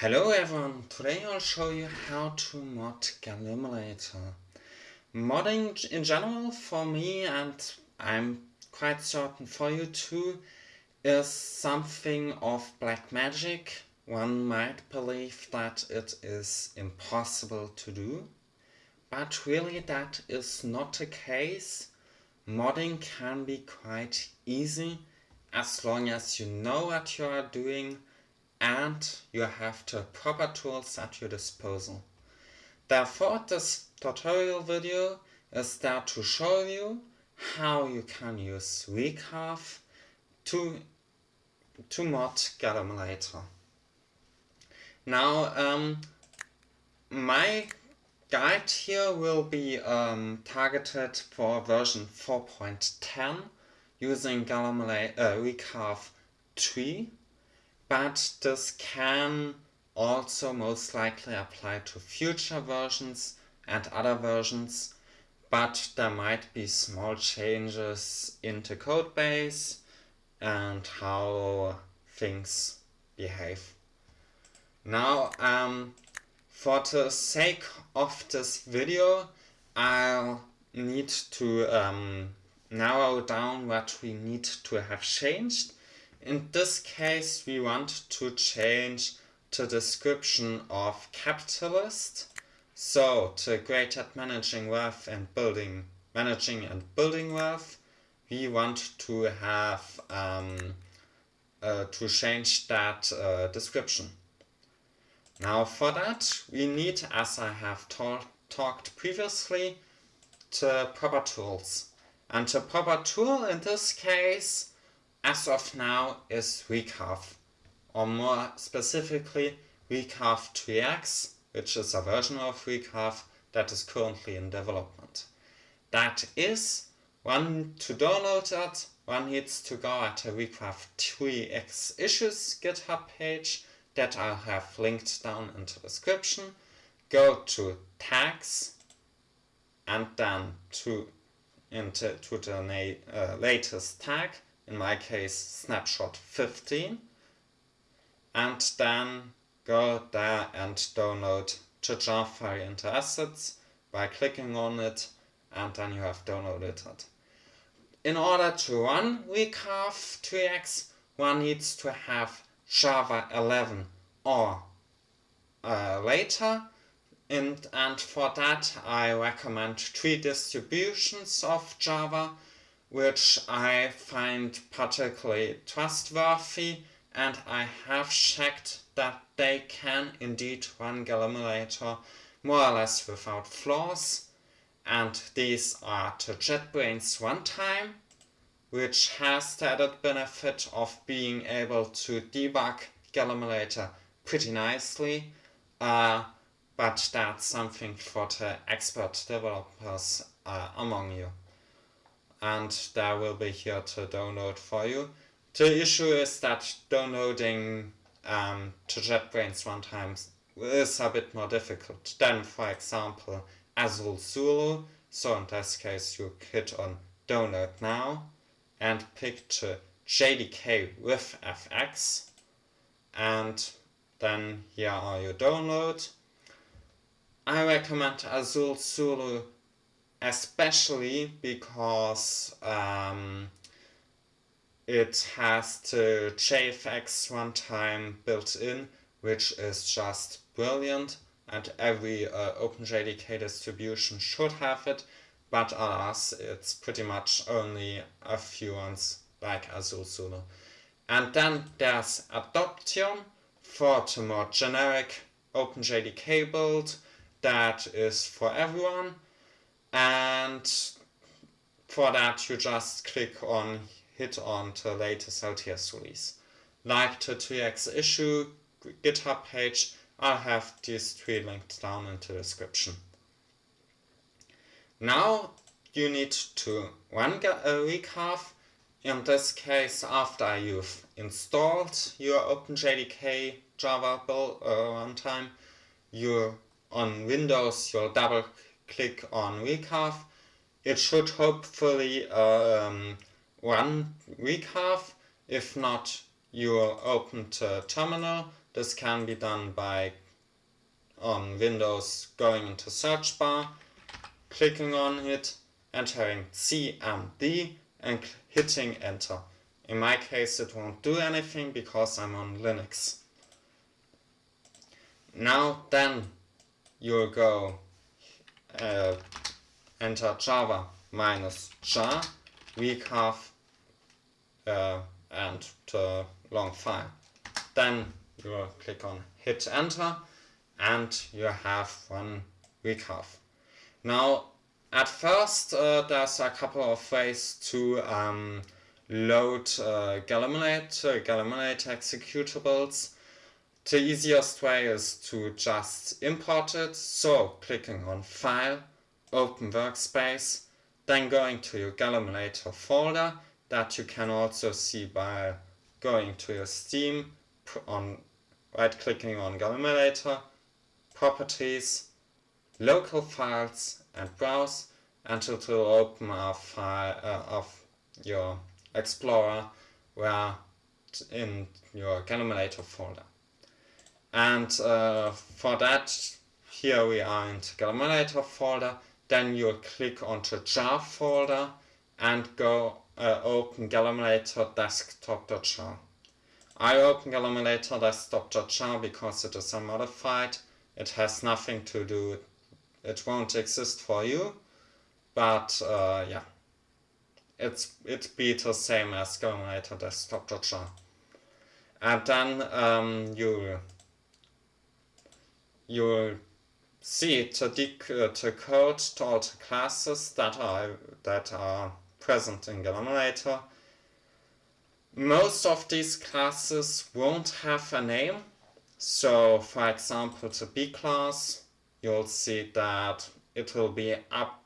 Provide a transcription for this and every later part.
Hello everyone, today I'll show you how to mod Galimulator. Modding in general for me, and I'm quite certain for you too, is something of black magic. One might believe that it is impossible to do, but really that is not the case. Modding can be quite easy as long as you know what you are doing and you have the proper tools at your disposal. Therefore this tutorial video is there to show you how you can use Recaf to, to mod Galimulator. Now um, my guide here will be um, targeted for version 4.10 using Galimulator uh, Recaf 3 but this can also most likely apply to future versions and other versions, but there might be small changes in the codebase and how things behave. Now, um, for the sake of this video, I'll need to um, narrow down what we need to have changed in this case we want to change the description of capitalist. So to great at managing wealth and building, managing and building wealth, we want to have um, uh, to change that uh, description. Now for that we need, as I have talked previously, the proper tools. And the proper tool in this case as of now is Recaf, or more specifically Recaf 3x, which is a version of Recaf that is currently in development. That is, one to download that, one needs to go at the Recaf 3x issues GitHub page that I'll have linked down in the description. Go to tags and then to into to the uh, latest tag in my case snapshot 15 and then go there and download the jar into assets by clicking on it and then you have downloaded it. In order to run Recaf 3x one needs to have Java 11 or uh, later. And, and for that I recommend three distributions of Java which I find particularly trustworthy and I have checked that they can indeed run Galimulator more or less without flaws and these are the JetBrains runtime which has the added benefit of being able to debug Galimulator pretty nicely uh, but that's something for the expert developers uh, among you and that will be here to download for you. The issue is that downloading um, to JetBrains runtimes is a bit more difficult than, for example, Azul Zulu. So in this case, you hit on download now and pick the JDK with FX and then here are your download. I recommend Azul Zulu especially because um, it has the JFX runtime built in, which is just brilliant, and every uh, OpenJDK distribution should have it, but alas, it's pretty much only a few ones like Azul Zulu. And then there's Adoptium for the more generic OpenJDK build that is for everyone and for that you just click on hit on the latest LTS release. Like the 3x issue GitHub page, I'll have these three linked down in the description. Now you need to run a Recaf, in this case after you've installed your OpenJDK Java build uh, runtime, you on Windows you'll double click on Recaf. It should hopefully um, run Recaf. If not, you open the terminal This can be done by on Windows going into search bar, clicking on it, entering CMD and hitting enter. In my case it won't do anything because I'm on Linux. Now then you'll go uh, enter java minus jar recaf uh, and the long file. Then you click on hit enter and you have one recaf. Now at first uh, there's a couple of ways to um, load uh, Galimulate, uh, executables. The easiest way is to just import it, so clicking on File, Open Workspace, then going to your Galimulator folder that you can also see by going to your Steam, on right clicking on Galimulator, Properties, Local Files and Browse and it will open a file uh, of your Explorer where in your Galimulator folder. And uh, for that, here we are in the Galimulator folder. Then you click onto jar folder and go uh, open Galimulator desktop.jar. I open Galimulator desktop.jar because it is unmodified. It has nothing to do, it won't exist for you. But uh, yeah it's it be the same as Galimulator desktop.jar. And then um, you you see to, uh, to code to all the classes that are that are present in Galimulator. Most of these classes won't have a name. So for example the B class, you'll see that it will be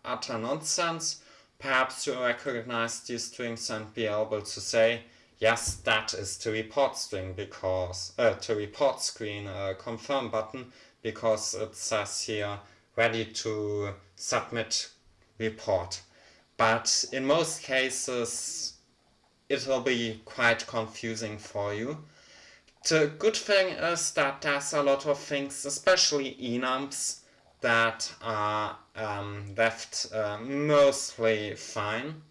utter nonsense perhaps you recognize these strings and be able to say, yes, that is the report string because, uh, the report screen uh, confirm button because it says here ready to submit report. But in most cases, it will be quite confusing for you. The good thing is that there's a lot of things, especially enums, that are um, left uh, mostly fine.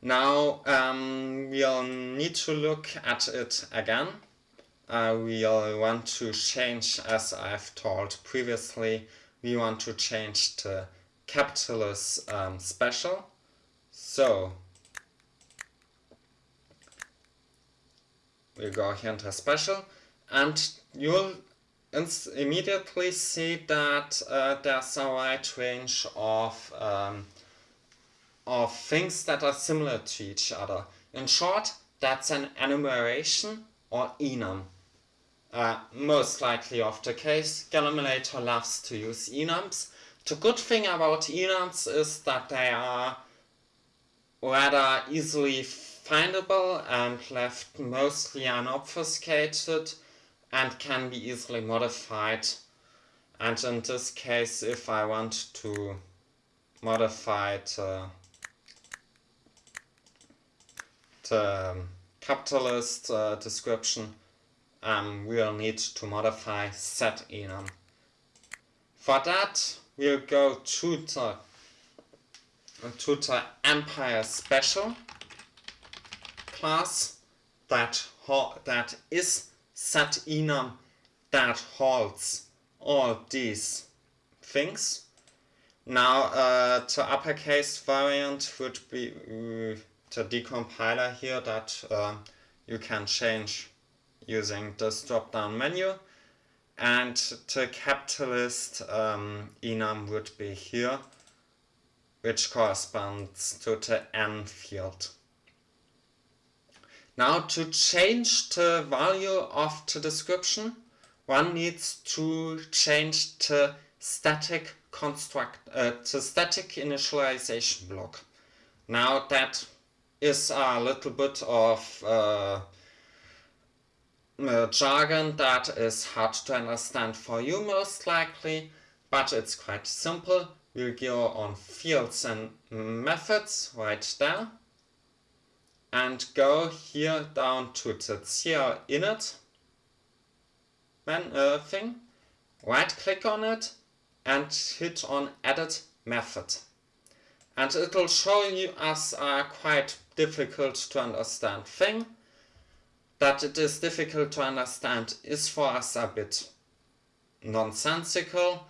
Now um, we'll need to look at it again. Uh, we'll want to change, as I've told previously, we want to change the capitalist um, special. So we'll go here into special and you'll immediately see that uh, there's a wide range of, um, of things that are similar to each other. In short, that's an enumeration or enum. Uh, most likely of the case, Galimulator loves to use enums. The good thing about enums is that they are rather easily findable and left mostly unobfuscated and can be easily modified and in this case if I want to modify the, the capitalist uh, description um, we'll need to modify set enum. For that we'll go to the to the Empire Special class that that is set enum that holds all these things. Now uh, the uppercase variant would be uh, the decompiler here that uh, you can change using this drop down menu and the capitalist um, enum would be here which corresponds to the n field. Now to change the value of the description, one needs to change the static construct, uh, the static initialization block. Now that is a little bit of uh, uh, jargon that is hard to understand for you most likely, but it's quite simple. We'll go on fields and methods right there and go here down to the CR init man, uh, thing, right click on it and hit on edit method. And it will show you as a quite difficult to understand thing. That it is difficult to understand is for us a bit nonsensical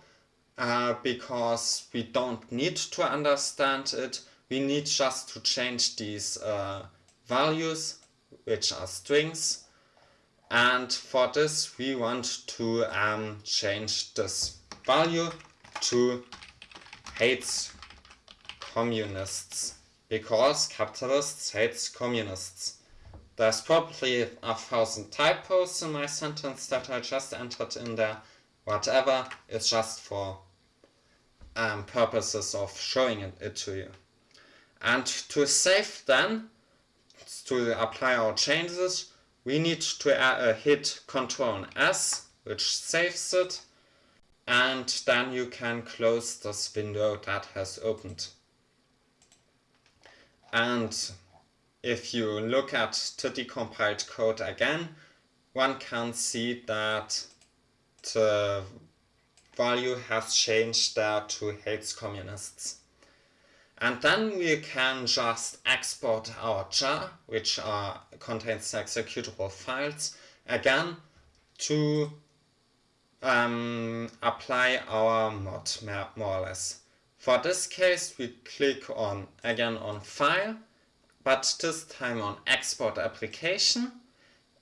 uh, because we don't need to understand it. We need just to change these uh, values, which are strings. And for this, we want to um, change this value to hates communists because capitalists hates communists. There's probably a thousand typos in my sentence that I just entered in there. Whatever, it's just for um, purposes of showing it, it to you. And to save then, to apply our changes, we need to uh, hit Ctrl S, which saves it, and then you can close this window that has opened. And if you look at the decompiled code again, one can see that the value has changed there to hates communists. And then we can just export our jar, which are, contains executable files, again to um, apply our mod map more or less. For this case we click on again on file, but this time on export application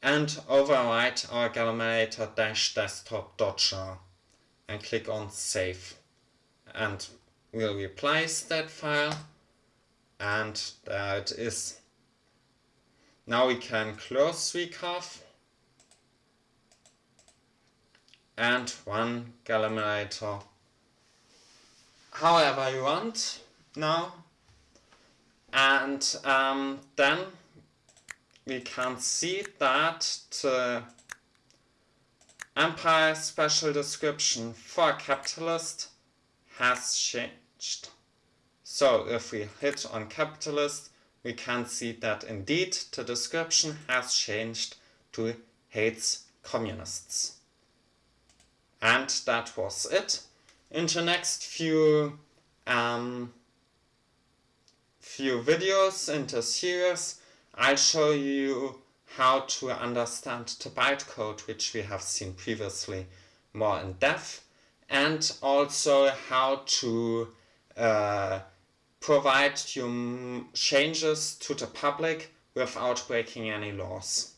and overwrite our galimulator-desktop.jar and click on save. And we'll replace that file. And there it is. Now we can close recaf and run Galimulator however you want. Now and um, then we can see that the Empire special description for capitalist has changed. So if we hit on capitalist, we can see that indeed the description has changed to hates communists. And that was it. In the next few um, few videos in the series, I'll show you how to understand the bytecode which we have seen previously more in depth and also how to uh, provide your changes to the public without breaking any laws.